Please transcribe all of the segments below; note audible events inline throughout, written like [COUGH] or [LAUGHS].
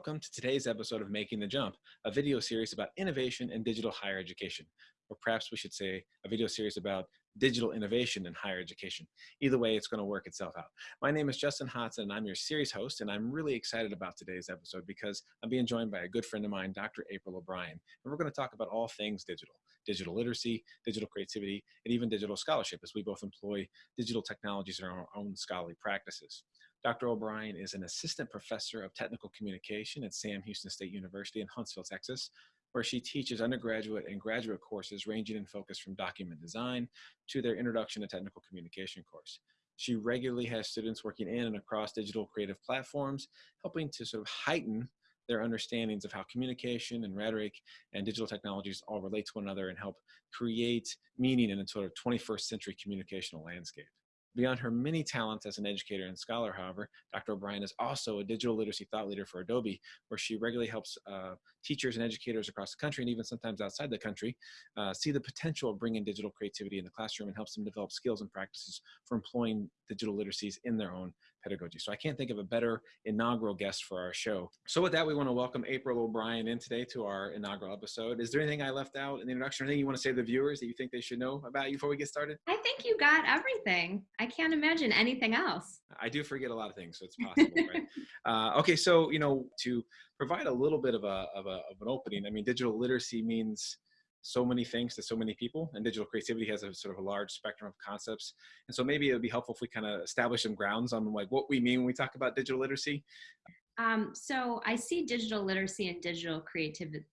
welcome to today's episode of Making the Jump, a video series about innovation in digital higher education. Or perhaps we should say a video series about digital innovation in higher education. Either way, it's going to work itself out. My name is Justin Hodgson, and I'm your series host, and I'm really excited about today's episode because I'm being joined by a good friend of mine, Dr. April O'Brien, and we're going to talk about all things digital, digital literacy, digital creativity, and even digital scholarship as we both employ digital technologies in our own scholarly practices. Dr. O'Brien is an assistant professor of technical communication at Sam Houston State University in Huntsville, Texas, where she teaches undergraduate and graduate courses ranging in focus from document design to their Introduction to Technical Communication course. She regularly has students working in and across digital creative platforms, helping to sort of heighten their understandings of how communication and rhetoric and digital technologies all relate to one another and help create meaning in a sort of 21st century communicational landscape. Beyond her many talents as an educator and scholar, however, Dr. O'Brien is also a digital literacy thought leader for Adobe, where she regularly helps uh, teachers and educators across the country and even sometimes outside the country uh, see the potential of bringing digital creativity in the classroom and helps them develop skills and practices for employing digital literacies in their own pedagogy. So I can't think of a better inaugural guest for our show. So with that, we want to welcome April O'Brien in today to our inaugural episode. Is there anything I left out in the introduction or anything you want to say to the viewers that you think they should know about you before we get started? I think you got everything. I can't imagine anything else. I do forget a lot of things, so it's possible, right? [LAUGHS] Uh, okay, so, you know, to provide a little bit of, a, of, a, of an opening, I mean, digital literacy means so many things to so many people and digital creativity has a sort of a large spectrum of concepts. And so maybe it would be helpful if we kind of establish some grounds on like what we mean when we talk about digital literacy. Um, so i see digital literacy and digital creativity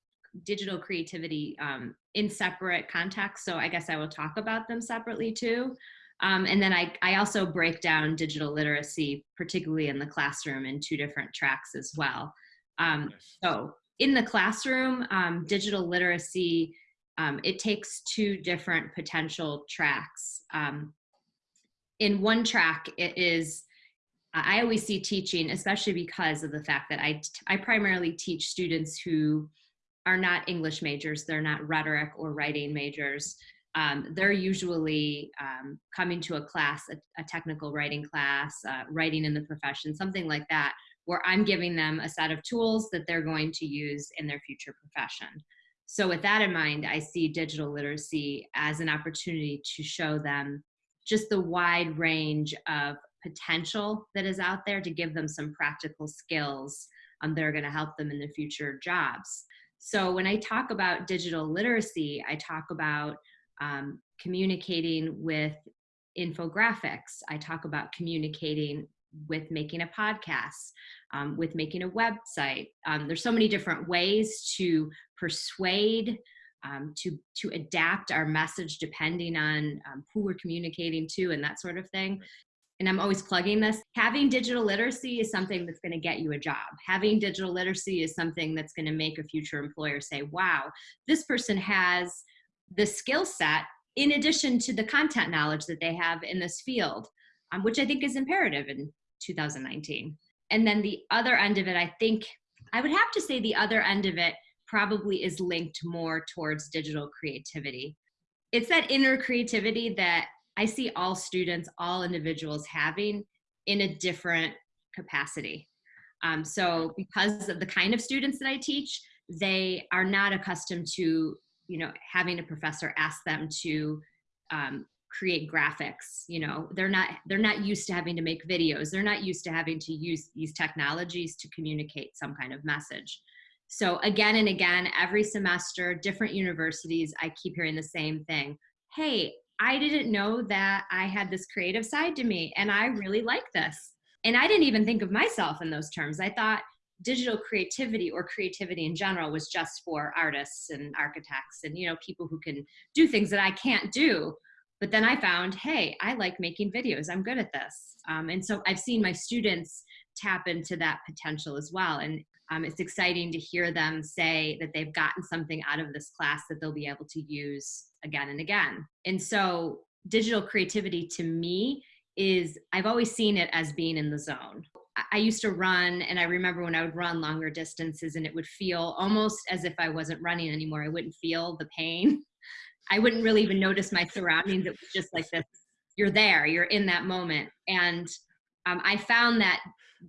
digital creativity um, in separate contexts so i guess i will talk about them separately too. Um, and then I, I also break down digital literacy particularly in the classroom in two different tracks as well. Um, so in the classroom um, digital literacy um, it takes two different potential tracks. Um, in one track, it is, I always see teaching, especially because of the fact that I, I primarily teach students who are not English majors, they're not rhetoric or writing majors. Um, they're usually um, coming to a class, a, a technical writing class, uh, writing in the profession, something like that, where I'm giving them a set of tools that they're going to use in their future profession. So with that in mind, I see digital literacy as an opportunity to show them just the wide range of potential that is out there to give them some practical skills um, that are going to help them in the future jobs. So when I talk about digital literacy, I talk about um, communicating with infographics. I talk about communicating with making a podcast, um, with making a website. Um, there's so many different ways to persuade, um, to, to adapt our message depending on um, who we're communicating to and that sort of thing. And I'm always plugging this. Having digital literacy is something that's going to get you a job. Having digital literacy is something that's going to make a future employer say, wow, this person has the skill set in addition to the content knowledge that they have in this field, um, which I think is imperative in 2019. And then the other end of it, I think, I would have to say the other end of it probably is linked more towards digital creativity. It's that inner creativity that I see all students, all individuals having in a different capacity. Um, so because of the kind of students that I teach, they are not accustomed to, you know, having a professor ask them to um, create graphics you know they're not they're not used to having to make videos they're not used to having to use these technologies to communicate some kind of message so again and again every semester different universities i keep hearing the same thing. Hey i didn't know that i had this creative side to me and i really like this. And i didn't even think of myself in those terms. I thought digital creativity or creativity in general was just for artists and architects and you know people who can do things that i can't do but then I found, hey, I like making videos. I'm good at this. Um, and so I've seen my students tap into that potential as well. And um, it's exciting to hear them say that they've gotten something out of this class that they'll be able to use again and again. And so digital creativity to me is, I've always seen it as being in the zone. I used to run, and I remember when I would run longer distances, and it would feel almost as if I wasn't running anymore. I wouldn't feel the pain I wouldn't really even notice my surroundings. It was just like this, you're there, you're in that moment. And um, I found that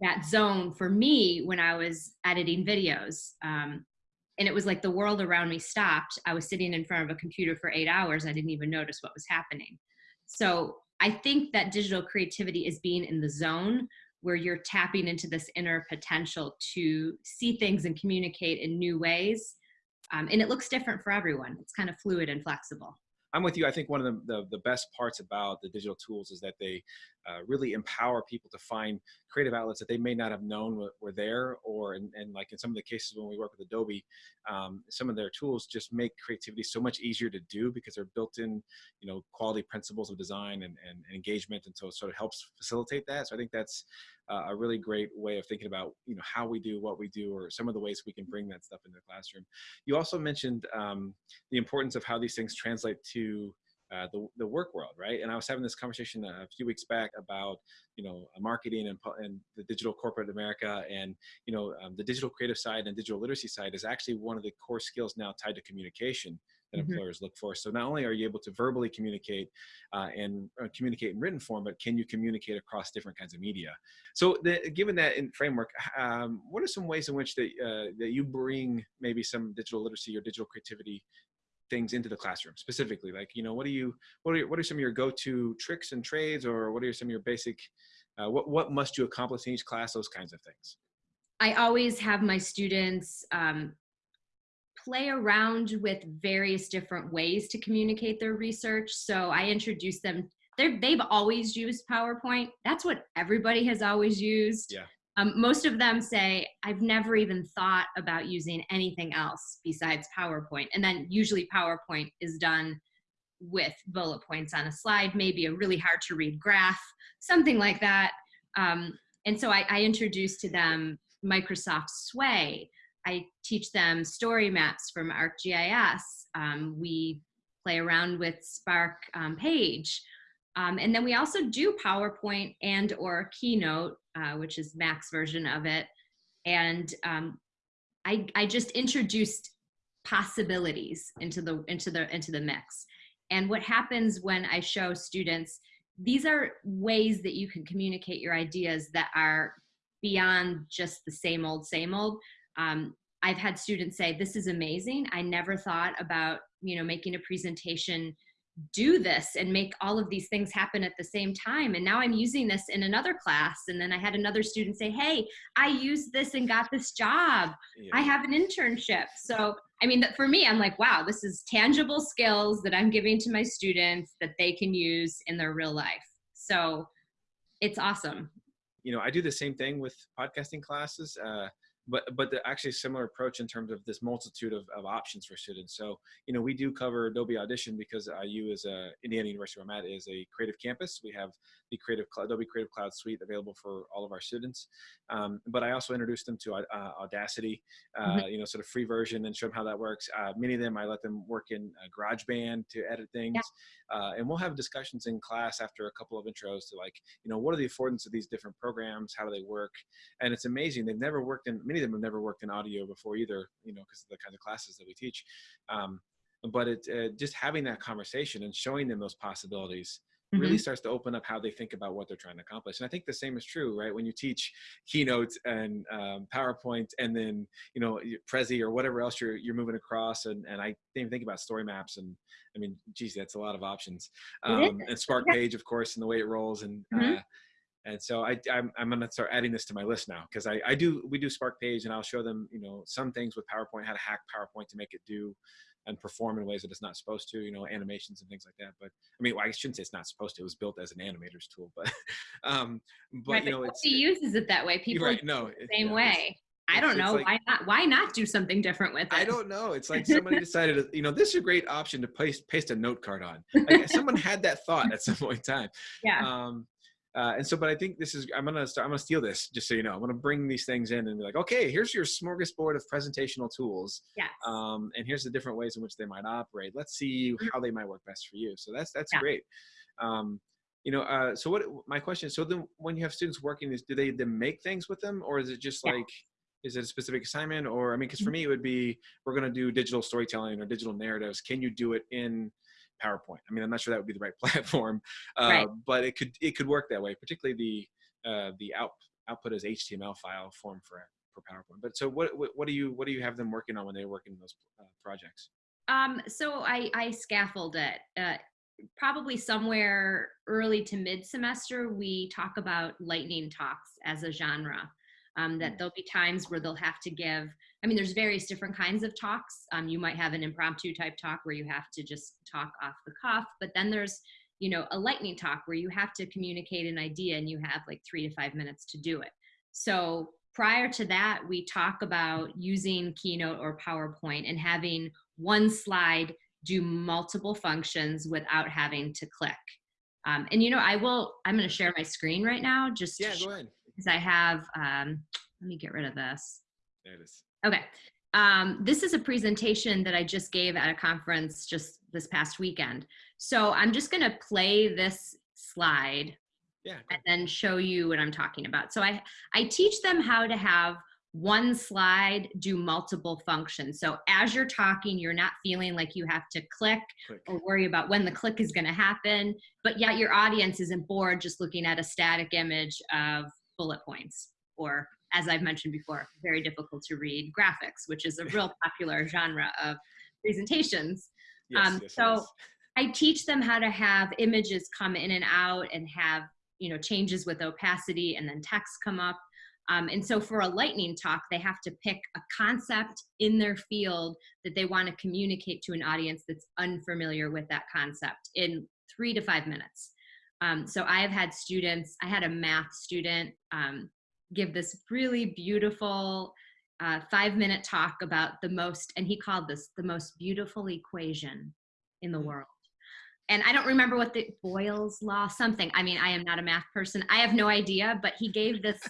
that zone for me when I was editing videos. Um, and it was like the world around me stopped. I was sitting in front of a computer for eight hours. I didn't even notice what was happening. So I think that digital creativity is being in the zone where you're tapping into this inner potential to see things and communicate in new ways. Um, and it looks different for everyone. It's kind of fluid and flexible. I'm with you. I think one of the, the, the, best parts about the digital tools is that they uh, really empower people to find creative outlets that they may not have known were, there or and like in some of the cases when we work with Adobe, um, some of their tools just make creativity so much easier to do because they're built in, you know, quality principles of design and, and, and engagement. And so it sort of helps facilitate that. So I think that's uh, a really great way of thinking about, you know, how we do what we do or some of the ways we can bring that stuff into the classroom. You also mentioned um, the importance of how these things translate to uh, the, the work world, right? And I was having this conversation a few weeks back about, you know, marketing and, and the digital corporate America and, you know, um, the digital creative side and digital literacy side is actually one of the core skills now tied to communication that mm-hmm. employers look for. So not only are you able to verbally communicate uh, and uh, communicate in written form, but can you communicate across different kinds of media? So the, given that in framework, um, what are some ways in which that, uh, that you bring maybe some digital literacy or digital creativity things into the classroom specifically like you know what are you what are what are some of your go-to tricks and trades or what are some of your basic uh, what what must you accomplish in each class those kinds of things? I always have my students um, play around with various different ways to communicate their research. So i introduce them they they've always used powerpoint. That's what everybody has always used. Yeah um, most of them say, I've never even thought about using anything else besides PowerPoint. And then usually PowerPoint is done with bullet points on a slide, maybe a really hard to read graph, something like that. Um, and so I, I introduce to them Microsoft Sway. I teach them story maps from ArcGIS. Um, we play around with Spark um, Page. Um, and then we also do PowerPoint and or Keynote, uh, which is Mac's version of it. And um, I, I just introduced possibilities into the into the into the mix. And what happens when I show students, these are ways that you can communicate your ideas that are beyond just the same old, same old. Um, I've had students say, this is amazing. I never thought about, you know, making a presentation do this and make all of these things happen at the same time. And now i'm using this in another class. And then i had another student say hey i used this and got this job. Yeah. i have an internship. So i mean for me i'm like wow this is tangible skills that i'm giving to my students that they can use in their real life. So it's awesome. You know i do the same thing with podcasting classes. Uh, but but the actually similar approach in terms of this multitude of, of options for students. So you know we do cover Adobe Audition because IU is a Indiana University where I'm at is a creative campus. We have the creative Adobe Creative Cloud Suite available for all of our students. Um, but I also introduced them to uh, Audacity, uh, mm -hmm. you know, sort of free version and show them how that works. Uh, many of them I let them work in GarageBand to edit things, yeah. Uh, and we'll have discussions in class after a couple of intros to like you know what are the affordance of these different programs, how do they work, and it's amazing. They've never worked in many of them have never worked in audio before either, you know, because of the kind of classes that we teach. Um, but it uh, just having that conversation and showing them those possibilities mm-hmm. really starts to open up how they think about what they're trying to accomplish. And I think the same is true, right? When you teach keynotes and um, PowerPoint and then, you know, Prezi or whatever else you're, you're moving across. And, and I didn't even think about story maps. And I mean, geez, that's a lot of options. Um, and Spark Page, of course, and the way it rolls. And, mm-hmm. uh, and so I, I'm, I'm going to start adding this to my list now because I, I do, we do Spark Page and I'll show them, you know, some things with PowerPoint, how to hack PowerPoint to make it do and perform in ways that it's not supposed to, you know, animations and things like that. But I mean, well, I shouldn't say it's not supposed to. It was built as an animator's tool, but, [LAUGHS] um, but right, you know, he uses it that way. People right, no, the same yeah, way. I don't know like, why not. Why not do something different with it? I don't know. It's like somebody [LAUGHS] decided, you know, this is a great option to paste paste a note card on. Like someone had that thought at some point in time. [LAUGHS] Yeah. Um, uh, and so, but I think this is, I'm going to start, I'm going to steal this just so you know, I'm going to bring these things in and be like, okay, here's your smorgasbord of presentational tools. Yes. Um, and here's the different ways in which they might operate. Let's see mm-hmm. how they might work best for you. So that's, that's yeah. great. Um, you know, uh, so what, my question, so then when you have students working this, do they then make things with them or is it just yeah. like, is it a specific assignment or, I mean, cause for mm-hmm. me, it would be, we're going to do digital storytelling or digital narratives. Can you do it in PowerPoint. I mean, I'm not sure that would be the right [LAUGHS] platform, uh, right. but it could it could work that way. Particularly the uh, the out output as HTML file form for for PowerPoint. But so what what, what do you what do you have them working on when they're working on those uh, projects? Um, so I, I scaffold it. Uh, probably somewhere early to mid semester, we talk about lightning talks as a genre. Um, that there'll be times where they'll have to give, I mean, there's various different kinds of talks. Um, you might have an impromptu type talk where you have to just talk off the cuff, but then there's, you know, a lightning talk where you have to communicate an idea and you have like three to five minutes to do it. So prior to that, we talk about using Keynote or PowerPoint and having one slide do multiple functions without having to click. Um, and you know, I will, I'm gonna share my screen right now just yeah, go ahead. Because I have, um, let me get rid of this. There it is. Okay. Um, this is a presentation that I just gave at a conference just this past weekend. So I'm just gonna play this slide yeah, and then show you what I'm talking about. So I, I teach them how to have one slide do multiple functions. So as you're talking, you're not feeling like you have to click, click. or worry about when the click is going to happen, but yet your audience isn't bored just looking at a static image of bullet points or as I've mentioned before, very difficult to read graphics, which is a [LAUGHS] real popular genre of presentations. Yes, um, yes, so yes. I teach them how to have images come in and out and have you know changes with opacity and then text come up um, and so for a lightning talk, they have to pick a concept in their field that they want to communicate to an audience that's unfamiliar with that concept in three to five minutes. Um, so I have had students, I had a math student um, give this really beautiful uh, five minute talk about the most, and he called this the most beautiful equation in the world and I don't remember what the Boyle's law something. I mean, I am not a math person. I have no idea, but he gave this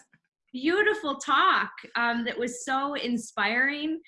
beautiful talk um, that was so inspiring.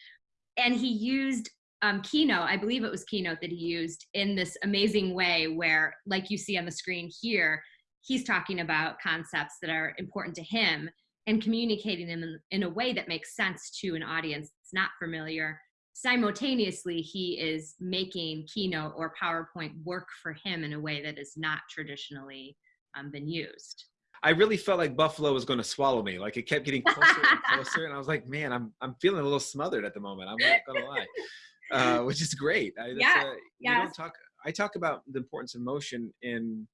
And he used um, Keynote, I believe it was Keynote that he used in this amazing way where, like you see on the screen here, he's talking about concepts that are important to him and communicating them in, in a way that makes sense to an audience that's not familiar. Simultaneously, he is making Keynote or PowerPoint work for him in a way that has not traditionally um, been used. I really felt like Buffalo was going to swallow me. Like it kept getting closer and [LAUGHS] closer, and I was like, man, I'm I'm feeling a little smothered at the moment. I'm not going to lie, [LAUGHS] uh, which is great. I, yeah, uh, yeah. don't talk. I talk about the importance of motion in,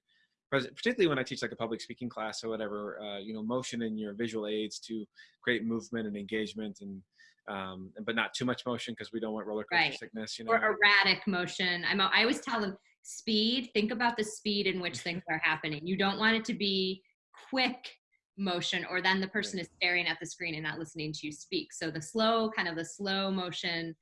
particularly when I teach like a public speaking class or whatever. Uh, you know, motion in your visual aids to create movement and engagement, and um, but not too much motion because we don't want roller coaster Right. sickness. You know, or erratic motion. I'm, I always tell them speed, think about the speed in which things are happening. You don't want it to be quick motion or then the person is staring at the screen and not listening to you speak. So the slow, kind of the slow motion,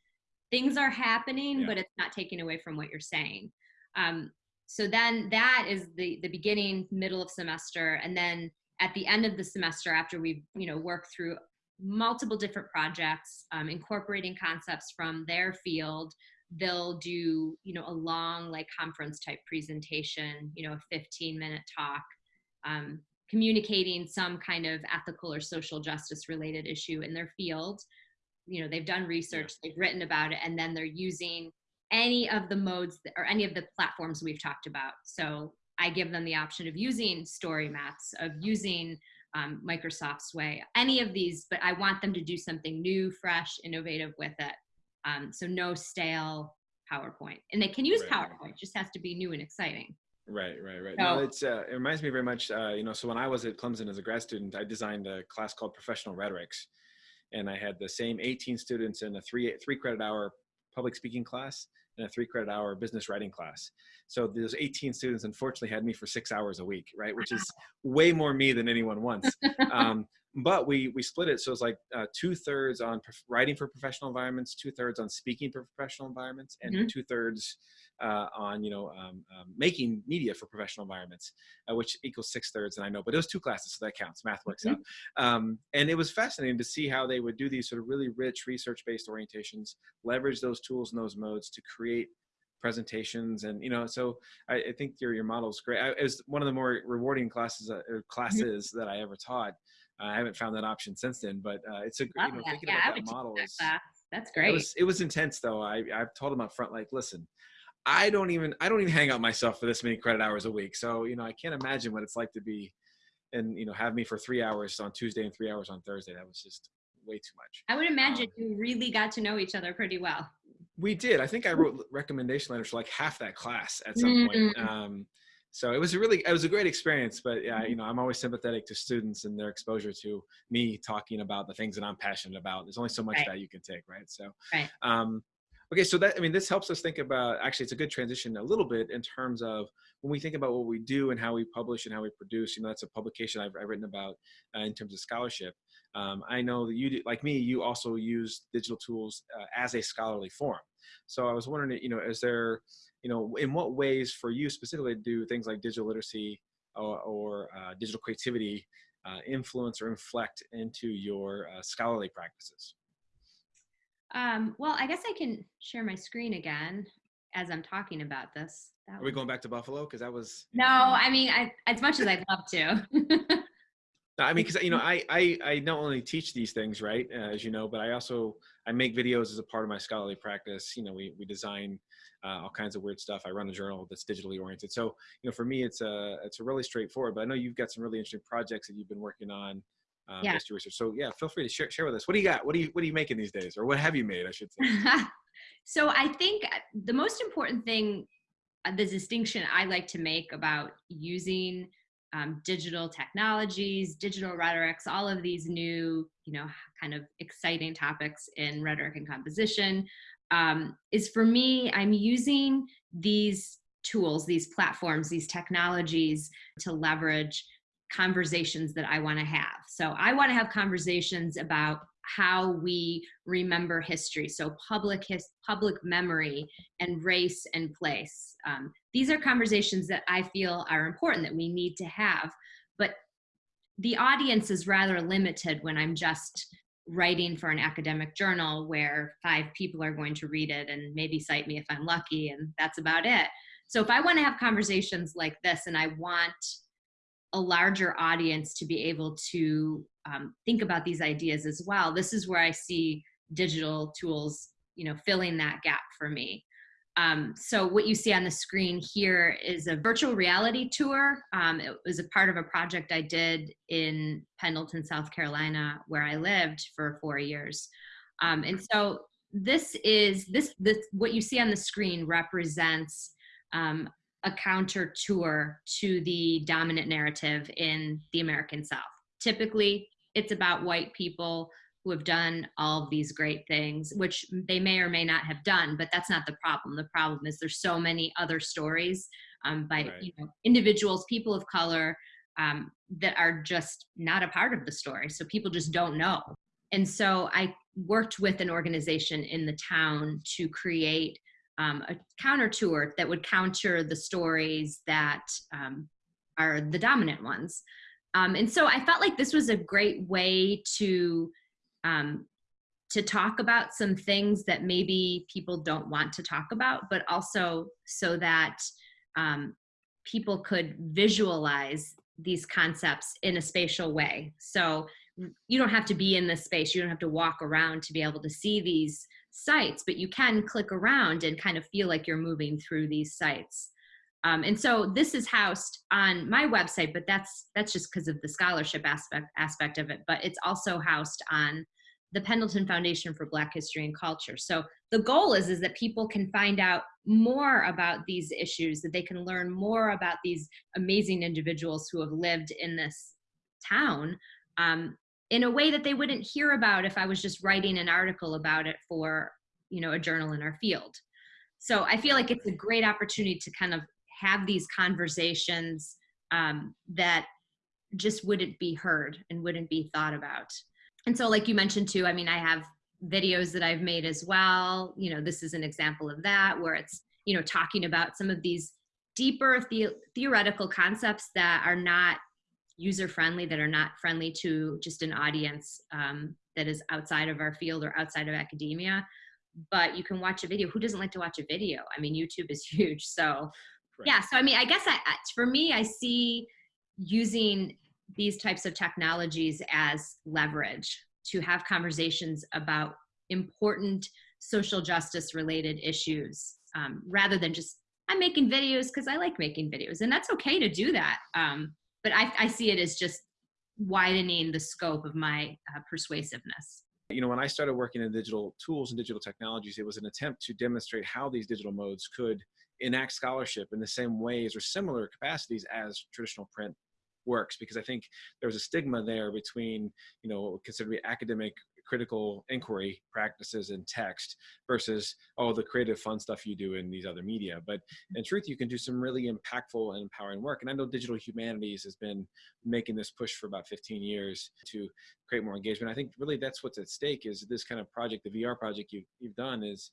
things are happening, Yeah. but it's not taking away from what you're saying. Um, so then that is the the beginning, middle of semester, and then at the end of the semester, after we've you know worked through multiple different projects, um, incorporating concepts from their field, they'll do you know a long like conference type presentation, you know, a 15 minute talk. Um, communicating some kind of ethical or social justice related issue in their field you know they've done research they've written about it and then they're using any of the modes that, or any of the platforms we've talked about so i give them the option of using story maps of using um, microsoft sway any of these but i want them to do something new fresh innovative with it um, so no stale powerpoint and they can use Right. powerpoint it just has to be new and exciting Right, right, right. No, it's uh, it reminds me very much. Uh, you know, so when I was at Clemson as a grad student, I designed a class called Professional Rhetorics, and I had the same 18 students in a three three credit hour public speaking class and a three credit hour business writing class. So those 18 students unfortunately had me for six hours a week, right, which is way more me than anyone wants. [LAUGHS] um, but we we split it so it's like uh, two thirds on writing for professional environments, two thirds on speaking for professional environments, and Mhm. two thirds uh, on you know um, um, making media for professional environments, uh, which equals six thirds. And I know, but it was two classes, so that counts. Math works out. Um, and it was fascinating to see how they would do these sort of really rich research-based orientations, leverage those tools and those modes to create presentations and you know so i, I think your your model is great I, it was one of the more rewarding classes uh, or classes that i ever taught uh, i haven't found that option since then but uh, it's a Love you know that. thinking yeah about would that model that is that's it great was it was intense though. I I've told them up front like, listen, I don't even I don't even hang out myself for this many credit hours a week. So you know I can't imagine what it's like to be and you know have me for three hours on Tuesday and three hours on Thursday. That was just way too much. I would imagine um, you really got to know each other pretty well. We did. I think I wrote recommendation letters for like half that class at some mm point. Um, so it was a really it was a great experience but yeah you know i'm always sympathetic to students and their exposure to me talking about the things that i'm passionate about there's only so much right. that you can take right so right. um okay so that i mean this helps us think about actually it's a good transition a little bit in terms of when we think about what we do and how we publish and how we produce you know that's a publication i've, I've written about uh, in terms of scholarship um, i know that you do, like me you also use digital tools uh, as a scholarly forum so i was wondering you know is there you know, in what ways for you specifically do things like digital literacy or, or uh, digital creativity uh, influence or inflect into your uh, scholarly practices? Um, well, I guess I can share my screen again as I'm talking about this. That Are we going back to Buffalo? Because that was. No, I mean, I, as much as I'd love to. [LAUGHS] I mean, because you know, I, I I not only teach these things, right, uh, as you know, but I also I make videos as a part of my scholarly practice. You know, we we design uh, all kinds of weird stuff. I run a journal that's digitally oriented. So, you know, for me, it's a it's a really straightforward. But I know you've got some really interesting projects that you've been working on. Um, yeah. research. So yeah, feel free to share share with us. What do you got? What do you what are you making these days, or what have you made? I should say. [LAUGHS] so I think the most important thing, uh, the distinction I like to make about using um, digital technologies, digital rhetorics, all of these new, you know, kind of exciting topics in rhetoric and composition, um, is for me, I'm using these tools, these platforms, these technologies to leverage conversations that I want to have. So I want to have conversations about how we remember history. So public his, public memory and race and place. Um, these are conversations that I feel are important that we need to have. But the audience is rather limited when I'm just writing for an academic journal where five people are going to read it and maybe cite me if I'm lucky, and that's about it. So if I want to have conversations like this and I want a larger audience to be able to um, think about these ideas as well, this is where I see digital tools, you know, filling that gap for me. Um, so what you see on the screen here is a virtual reality tour. Um, it was a part of a project I did in Pendleton, South Carolina, where I lived for four years. Um, and so this is, this, this, what you see on the screen represents um, a counter tour to the dominant narrative in the American South. Typically, it's about white people who have done all of these great things, which they may or may not have done, but that's not the problem. The problem is there's so many other stories um, by right. you know, individuals, people of color, um, that are just not a part of the story. So people just don't know. And so I worked with an organization in the town to create um, a counter tour that would counter the stories that um, are the dominant ones. Um, and so I felt like this was a great way to um, to talk about some things that maybe people don't want to talk about, but also so that um, people could visualize these concepts in a spatial way. So you don't have to be in this space. You don't have to walk around to be able to see these sites, but you can click around and kind of feel like you're moving through these sites. Um, and so this is housed on my website, but that's that's just because of the scholarship aspect aspect of it. But it's also housed on the Pendleton Foundation for Black History and Culture. So the goal is, is that people can find out more about these issues, that they can learn more about these amazing individuals who have lived in this town um, in a way that they wouldn't hear about if I was just writing an article about it for you know, a journal in our field. So I feel like it's a great opportunity to kind of have these conversations um, that just wouldn't be heard and wouldn't be thought about and so like you mentioned too, I mean, I have videos that I've made as well. You know, this is an example of that where it's, you know, talking about some of these deeper the theoretical concepts that are not user friendly, that are not friendly to just an audience um, that is outside of our field or outside of academia. But you can watch a video. Who doesn't like to watch a video? I mean, YouTube is [LAUGHS] huge. So, right. yeah. So, I mean, I guess I, for me, I see using these types of technologies as leverage to have conversations about important social justice related issues um, rather than just I'm making videos because I like making videos and that's okay to do that. Um, but I, I see it as just widening the scope of my uh, persuasiveness. You know, when I started working in digital tools and digital technologies, it was an attempt to demonstrate how these digital modes could enact scholarship in the same ways or similar capacities as traditional print works because i think there was a stigma there between you know be academic critical inquiry practices in text versus all the creative fun stuff you do in these other media. But in truth you can do some really impactful and empowering work. And i know digital humanities has been making this push for about 15 years to create more engagement. I think really that's what's at stake is this kind of project the vr project you've, you've done is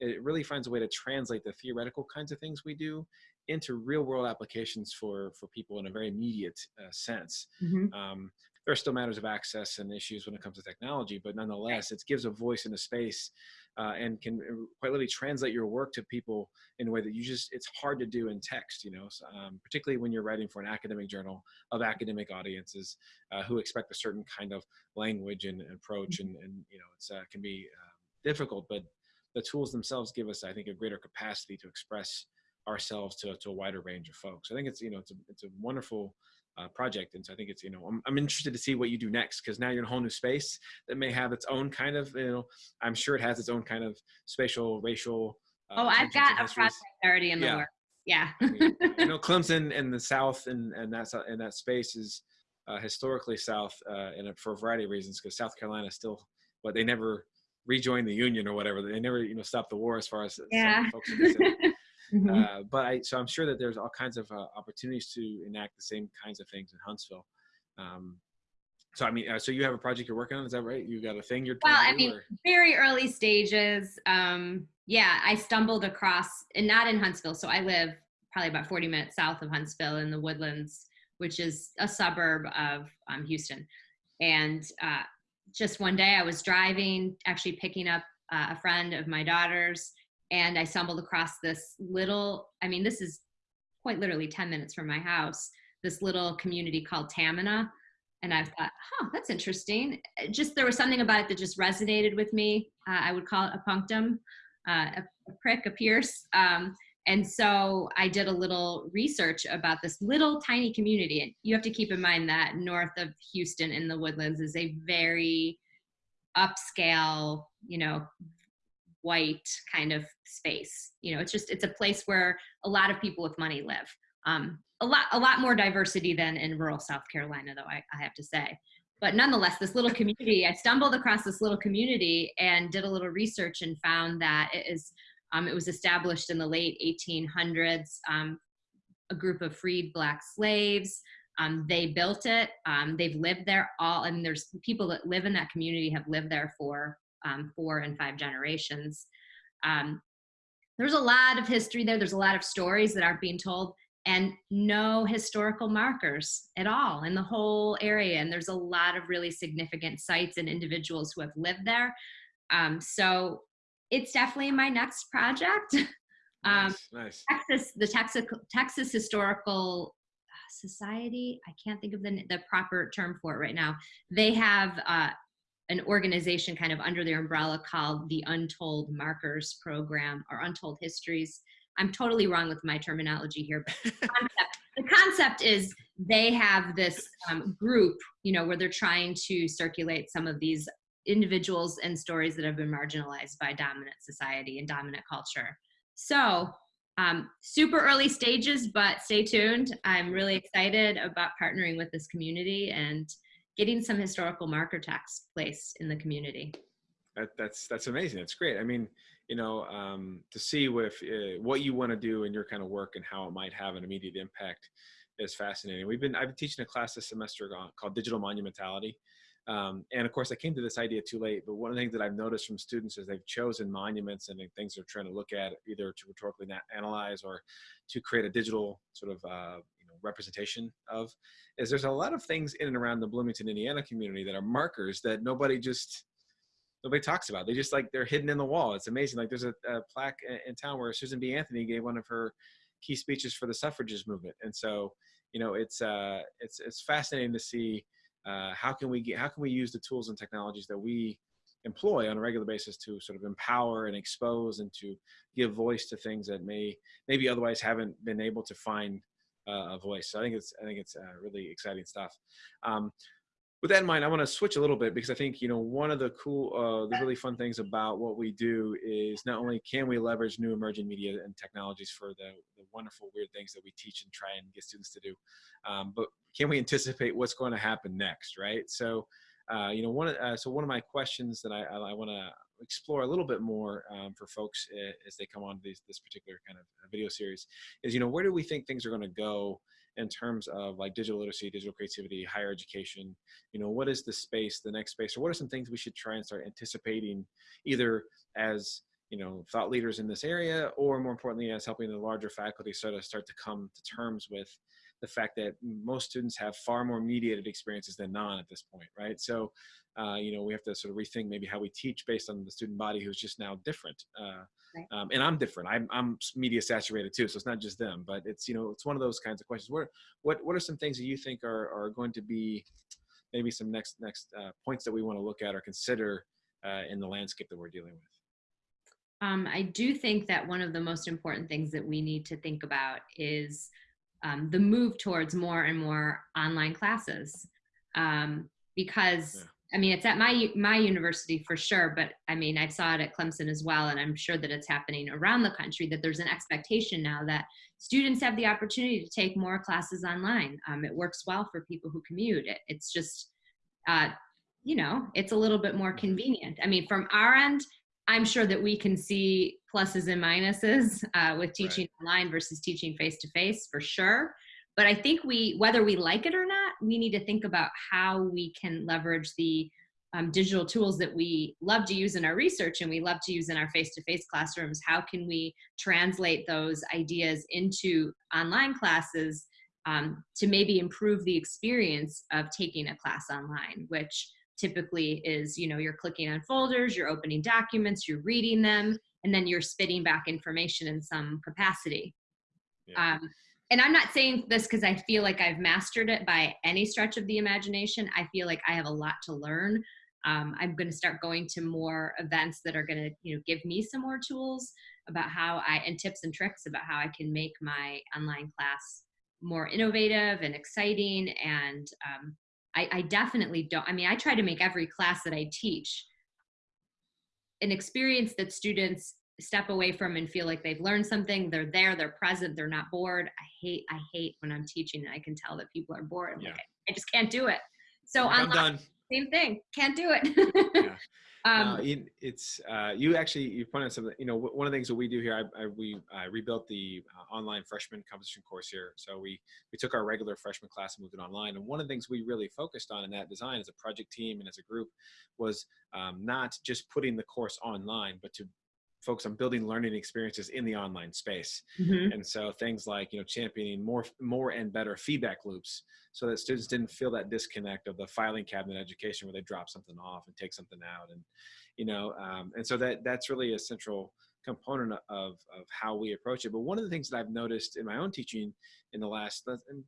it really finds a way to translate the theoretical kinds of things we do into real world applications for for people in a very immediate uh, sense. Mm-hmm. um, there are still matters of access and issues when it comes to technology, but nonetheless, it gives a voice in a space uh, and can uh, quite literally translate your work to people in a way that you just, it's hard to do in text, you know, so, um, particularly when you're writing for an academic journal of academic audiences uh, who expect a certain kind of language and approach and, and you know, it's uh, can be um, difficult, but the tools themselves give us, I think, a greater capacity to express ourselves to, to a wider range of folks. I think it's, you know, it's a, it's a wonderful uh, project. And so I think it's, you know, I'm, I'm interested to see what you do next because now you're in a whole new space that may have its own kind of, you know, I'm sure it has its own kind of spatial, racial. Uh, oh, I've got a project already in the yeah. works. Yeah. I mean, [LAUGHS] you know, Clemson and the South and, and that's, and that space is uh, historically South uh, and for a variety of reasons because South Carolina still, but they never rejoined the Union or whatever. They never, you know, stopped the war as far as yeah. folks [LAUGHS] Mm-hmm. Uh, but I, so I'm sure that there's all kinds of uh, opportunities to enact the same kinds of things in Huntsville. Um, so I mean, uh, so you have a project you're working on, is that right? You got a thing you're. Well, I mean, or? very early stages. Um, yeah, I stumbled across, and not in Huntsville. So I live probably about 40 minutes south of Huntsville in the Woodlands, which is a suburb of um, Houston. And uh, just one day, I was driving, actually picking up uh, a friend of my daughter's, and I stumbled across this little, I mean, this is quite literally 10 minutes from my house, this little community called Tamina. And I thought, huh, that's interesting. Just there was something about it that just resonated with me. Uh, I would call it a punctum, uh, a, a, prick, a pierce. Um, and so I did a little research about this little tiny community. And you have to keep in mind that north of Houston in the woodlands is a very upscale, you know, white kind of space. You know, it's just it's a place where a lot of people with money live. Um, a lot a lot more diversity than in rural South Carolina, though I, I have to say. But nonetheless, this little community, I stumbled across this little community and did a little research and found that it is um, it was established in the late 1800s. Um, a group of freed black slaves. Um, they built it. Um, they've lived there all, and there's people that live in that community have lived there for um, four and five generations. Um, there's a lot of history there. There's a lot of stories that aren't being told and no historical markers at all in the whole area. And there's a lot of really significant sites and individuals who have lived there. Um, so it's definitely my next project. [LAUGHS] Um, nice, nice. Texas, the Texas, Texas Historical Society, I can't think of the, the proper term for it right now. They have uh, an organization kind of under their umbrella called the Untold Markers Program or Untold Histories. I'm totally wrong with my terminology here, but the [LAUGHS] concept, the concept is they have this um, group, you know, where they're trying to circulate some of these individuals and stories that have been marginalized by dominant society and dominant culture. So um, super early stages, but stay tuned. I'm really excited about partnering with this community and getting some historical marker text placed in the community. That, that's that's amazing. That's great. I mean, you know, um, to see with uh, what you want to do in your kind of work and how it might have an immediate impact is fascinating. We've been I've been teaching a class this semester called Digital Monumentality. Um, and of course, I came to this idea too late. But one of the things that I've noticed from students is they've chosen monuments and things they're trying to look at, either to rhetorically analyze or to create a digital sort of uh, representation of is there's a lot of things in and around the Bloomington, Indiana community that are markers that nobody just nobody talks about. They just like they're hidden in the wall. It's amazing. Like there's a, a plaque in town where Susan B. Anthony gave one of her key speeches for the suffragist movement, and so you know it's uh, it's it's fascinating to see uh, how can we get how can we use the tools and technologies that we employ on a regular basis to sort of empower and expose and to give voice to things that may maybe otherwise haven't been able to find uh, a voice. So I think it's I think it's uh, really exciting stuff. Um, with that in mind, I want to switch a little bit because I think you know one of the cool, uh, the really fun things about what we do is not only can we leverage new emerging media and technologies for the, the wonderful weird things that we teach and try and get students to do, um, but can we anticipate what's going to happen next, right? So, uh, you know, one uh, so one of my questions that I, I, I want to explore a little bit more um, for folks as they come on to this particular kind of uh, video series is, you know, where do we think things are going to go in terms of like digital literacy, digital creativity, higher education? You know, what is the space, the next space, or what are some things we should try and start anticipating either as you know thought leaders in this area or more importantly as helping the larger faculty sort of start to come to terms with the fact that most students have far more mediated experiences than non at this point right? So uh, you know we have to sort of rethink maybe how we teach based on the student body who's just now different uh, right. um, and i'm different. I'm, I'm media saturated too so it's not just them but it's you know it's one of those kinds of questions. What what what are some things that you think are are going to be maybe some next next uh, points that we want to look at or consider uh, in the landscape that we're dealing with? Um, I do think that one of the most important things that we need to think about is um, the move towards more and more online classes. Um, because yeah. I mean, it's at my my university for sure, but I mean, I saw it at Clemson as well, and I'm sure that it's happening around the country. That there's an expectation now that students have the opportunity to take more classes online. Um, it works well for people who commute. It, it's just, uh, you know, it's a little bit more convenient. I mean, from our end, I'm sure that we can see pluses and minuses uh, with teaching right. online versus teaching face to face for sure. But I think we, whether we like it or not, we need to think about how we can leverage the um, digital tools that we love to use in our research and we love to use in our face-to-face classrooms. How can we translate those ideas into online classes um, to maybe improve the experience of taking a class online, which typically is, you know, you're clicking on folders, you're opening documents, you're reading them, and then you're spitting back information in some capacity. Yeah. Um, and I'm not saying this because I feel like I've mastered it by any stretch of the imagination. I feel like I have a lot to learn. Um, I'm going to start going to more events that are going to, you know, give me some more tools about how I and tips and tricks about how I can make my online class more innovative and exciting and um, I, I definitely don't. I mean, I try to make every class that I teach an experience that students step away from and feel like they've learned something they're there they're present they're not bored i hate i hate when i'm teaching and i can tell that people are bored yeah. like, I, just can't do it so i'm done same thing can't do it yeah. [LAUGHS] Um, uh, it's uh, you actually you pointed out something. You know, one of the things that we do here, I, I we I rebuilt the uh, online freshman composition course here. So we we took our regular freshman class and moved it online. And one of the things we really focused on in that design as a project team and as a group was um, not just putting the course online, but to focus on building learning experiences in the online space. Mm-hmm. And so things like, you know, championing more, more and better feedback loops so that students didn't feel that disconnect of the filing cabinet education where they drop something off and take something out. And, you know, um, and so that that's really a central component of, of how we approach it. But one of the things that I've noticed in my own teaching in the last, and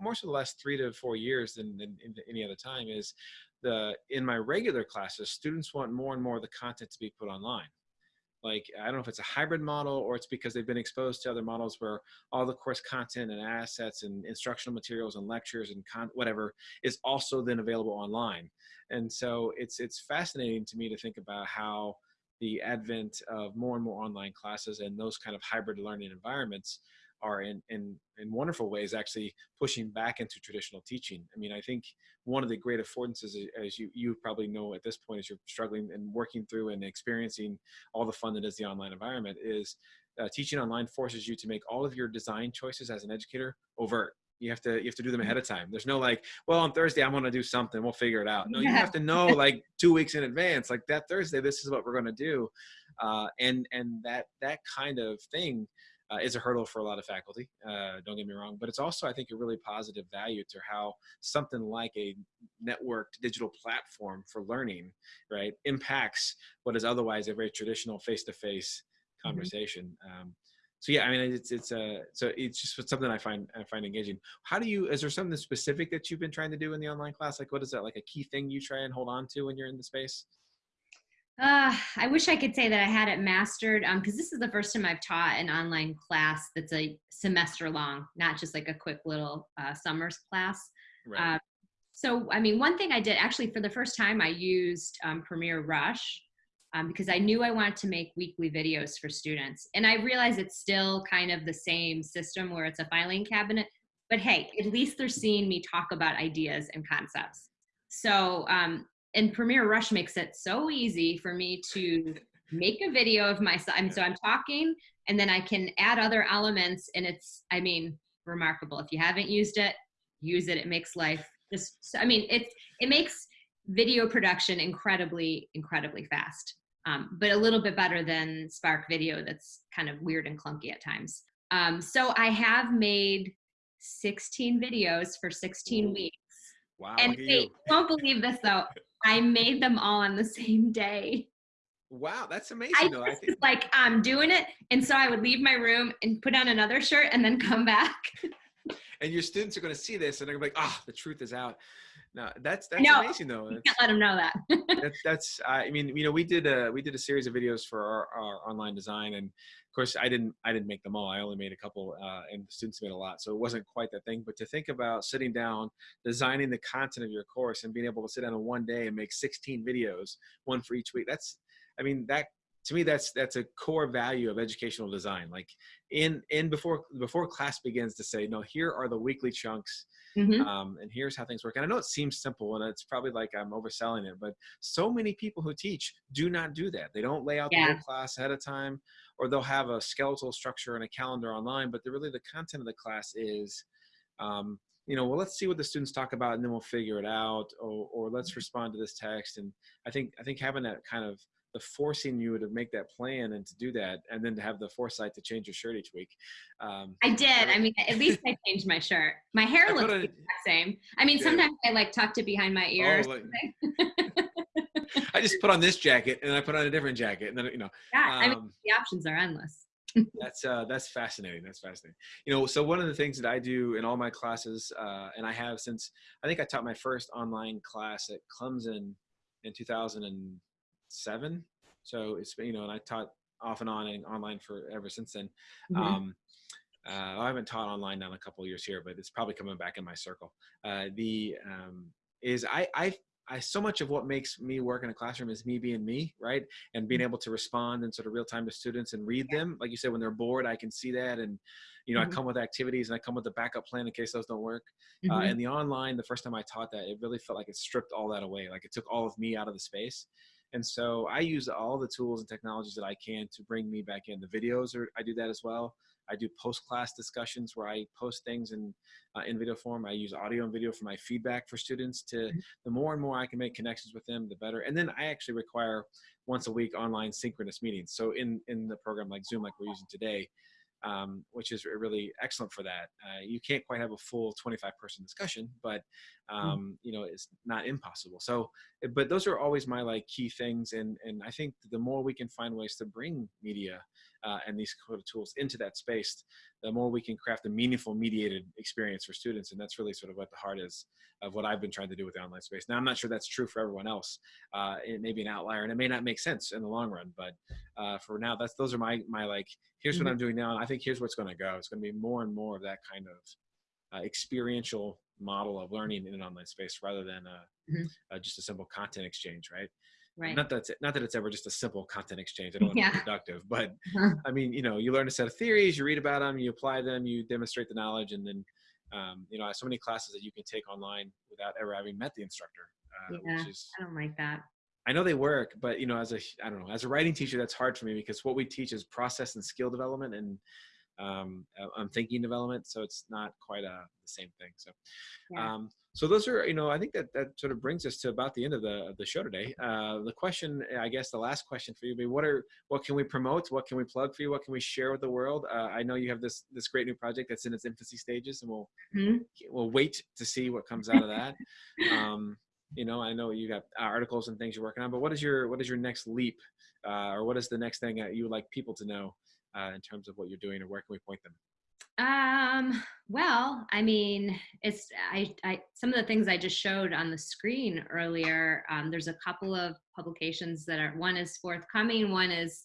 more so the last three to four years than, than any other time is the, in my regular classes, students want more and more of the content to be put online like i don't know if it's a hybrid model or it's because they've been exposed to other models where all the course content and assets and instructional materials and lectures and con whatever is also then available online. And so it's it's fascinating to me to think about how the advent of more and more online classes and those kind of hybrid learning environments are in, in, in wonderful ways actually pushing back into traditional teaching. I mean, I think one of the great affordances, as you, you probably know at this point, as you're struggling and working through and experiencing all the fun that is the online environment, is uh, teaching online forces you to make all of your design choices as an educator overt. You have to you have to do them ahead of time. There's no like, well, on Thursday I'm going to do something. We'll figure it out. No, you have to know like two weeks in advance. Like that Thursday, this is what we're going to do, uh, and and that that kind of thing uh, is a hurdle for a lot of faculty. Uh, don't get me wrong, but it's also, I think, a really positive value to how something like a networked digital platform for learning, right, impacts what is otherwise a very traditional face-to-face mm-hmm. conversation. Mm -hmm. um, so yeah, I mean, it's it's a uh, so it's just something I find I find engaging. How do you? Is there something specific that you've been trying to do in the online class? Like, what is that? Like a key thing you try and hold on to when you're in the space? Uh, I wish I could say that I had it mastered because this is the first time I've taught an online class that's a semester long, not just like a quick little uh, summers class. Right. Uh, so, I mean, one thing I did actually for the first time, I used um, Premiere Rush um, because I knew I wanted to make weekly videos for students. And I realize it's still kind of the same system where it's a filing cabinet, but hey, at least they're seeing me talk about ideas and concepts. So, um, and Premiere Rush makes it so easy for me to make a video of myself. And so I'm talking and then I can add other elements and it's, I mean, remarkable. If you haven't used it, use it. It makes life just, I mean, it it makes video production incredibly, incredibly fast um, but a little bit better than Spark Video that's kind of weird and clunky at times. Um, so I have made 16 videos for 16 weeks. Wow. And wait, won't believe this though. [LAUGHS] I made them all on the [LAUGHS] same day. Wow, that's amazing. I, though. I think. like I'm doing it, and so I would leave my room and put on another shirt and then come back. [LAUGHS] and your students are going to see this and they're going to be like, ah, oh, the truth is out. No, that's that's no, amazing though. You can't let them know that. [LAUGHS] that's that's. I mean, you know, we did a we did a series of videos for our, our online design, and of course, I didn't I didn't make them all. I only made a couple, uh, and the students made a lot, so it wasn't quite that thing. But to think about sitting down, designing the content of your course, and being able to sit down in one day and make 16 videos, one for each week. That's, I mean, that to me that's that's a core value of educational design like in in before before class begins to say no here are the weekly chunks Mm-hmm. Um, and here's how things work. And I know it seems simple and it's probably like I'm overselling it, but so many people who teach do not do that. They don't lay out yeah. the whole class ahead of time, or they'll have a skeletal structure and a calendar online, but the, really the content of the class is, um, you know, well, let's see what the students talk about and then we'll figure it out, or, or let's mm-hmm. respond to this text. And I think, I think having that kind of the forcing you to make that plan and to do that and then to have the foresight to change your shirt each week um, i did. I mean at least i changed my shirt. My hair I looks the same. I mean yeah. sometimes i like tucked it behind my ears. oh, like, [LAUGHS] i just put on this jacket and i put on a different jacket and then you know yeah um, i mean um, the options are endless. that's uh that's fascinating that's fascinating. You know so one of the things that i do in all my classes uh, and i have since i think i taught my first online class at clemson in 2000 and seven. So it's you know, and I taught off and on and online for ever since then. Mm-hmm. Um, uh, I haven't taught online now in a couple years here, but it's probably coming back in my circle. Uh, the um, is I I I so much of what makes me work in a classroom is me being me, right? And being mm-hmm. able to respond in sort of real time to students and read them. Like you said, when they're bored, I can see that. And, you know, mm-hmm. I come with activities and I come with a backup plan in case those don't work. Uh, mm-hmm. Uh, and the online, the first time I taught that, it really felt like it stripped all that away. Like it took all of me out of the space. And so I use all the tools and technologies that I can to bring me back in. The videos, are, I do that as well. I do post-class discussions where I post things in uh, in video form. I use audio and video for my feedback for students. To mm-hmm. the more and more I can make connections with them, the better. And then I actually require once a week online synchronous meetings. So in in the program like Zoom, like we're using today, um, which is really excellent for that. Uh, you can't quite have a full 25 person discussion, but hmm. um, you know it's not impossible. So, but those are always my like key things, and and I think the more we can find ways to bring media uh, and these kind of tools into that space, the more we can craft a meaningful mediated experience for students, and that's really sort of what the heart is of what I've been trying to do with the online space. Now, I'm not sure that's true for everyone else. Uh, it may be an outlier, and it may not make sense in the long run, but uh, for now, that's those are my my like here's what mm-hmm. I'm doing now. And I think here's what's going to go. It's going to be more and more of that kind of uh, experiential model of learning in an online space rather than uh, mm-hmm. uh, just a simple content exchange, right? Right. Not that it's, not that it's ever just a simple content exchange. I don't want yeah. to be productive, but [LAUGHS] uh-huh. I mean, you know, you learn a set of theories, you read about them, you apply them, you demonstrate the knowledge, and then, um, you know, I have so many classes that you can take online without ever having met the instructor. Uh, yeah, is, I don't like that. I know they work, but you know, as a I don't know, as a writing teacher, that's hard for me because what we teach is process and skill development and um, I'm thinking development, so it's not quite a, uh, the same thing. So, yeah. um, so those are you know I think that that sort of brings us to about the end of the of the show today. Uh, the question, I guess, the last question for you be what are what can we promote? What can we plug for you? What can we share with the world? Uh, I know you have this this great new project that's in its infancy stages, and we'll mm-hmm. we'll wait to see what comes out of that. [LAUGHS] Um, you know i know you got articles and things you're working on but what is your what is your next leap uh, or what is the next thing that you would like people to know uh, in terms of what you're doing or where can we point them Um, well, I mean, it's I, I some of the things I just showed on the screen earlier. Um, there's a couple of publications that are one is forthcoming, one is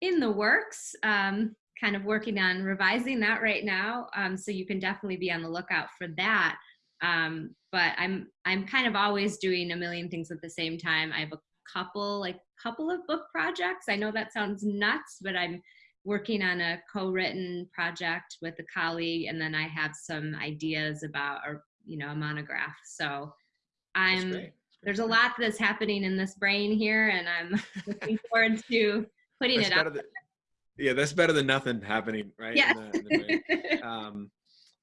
in the works. Um, kind of working on revising that right now. Um, so you can definitely be on the lookout for that. Um, but I'm I'm kind of always doing a million things at the same time. I have a couple like couple of book projects. I know that sounds nuts, but I'm working on a co-written project with a colleague and then i have some ideas about a you know a monograph. So i'm there's a lot that's happening in this brain here and i'm [LAUGHS] looking forward to putting that's it up than, yeah that's better than nothing happening right yeah. In the, in the [LAUGHS] um,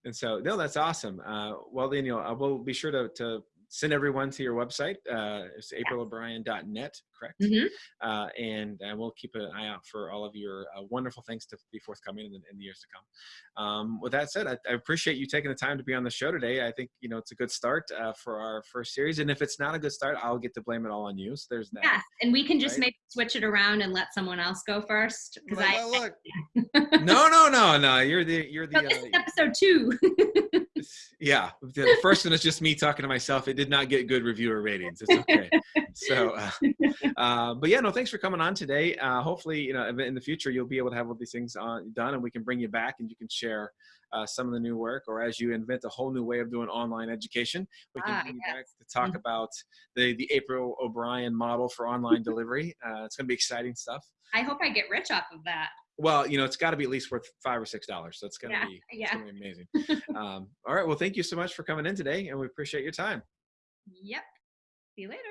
and so no that's awesome. Uh, well know i will be sure to, to send everyone to your website. Uh, it's aprilobrien.net, correct? Mm-hmm. Uh, and uh, we'll keep an eye out for all of your uh, wonderful things to be forthcoming in the, in the years to come. Um, with that said, I, I, appreciate you taking the time to be on the show today. I think you know it's a good start uh, for our first series, and if it's not a good start, I'll get to blame it all on you. So there's that. Yeah, and we can just right? maybe switch it around and let someone else go first because I. Look. [LAUGHS] no, no, no, no. You're the you're the. So this uh, is episode two. [LAUGHS] yeah, the first one is just me talking to myself. It did not get good reviewer ratings. It's okay. so, [LAUGHS] uh, uh, but yeah, no, thanks for coming on today. Uh, hopefully, you know, in the future, you'll be able to have all these things on, done, and we can bring you back, and you can share uh, some of the new work, or as you invent a whole new way of doing online education, we can ah, bring yes. you back to talk mm-hmm. about the the April O'Brien model for online delivery. Uh, it's going to be exciting stuff. I hope I get rich off of that. Well, you know, it's got to be at least worth five or six dollars. So it's gonna yeah, be yeah. Gonna be amazing. [LAUGHS] um, all right. Well, thank you so much for coming in today, and we appreciate your time. Yep. See you later.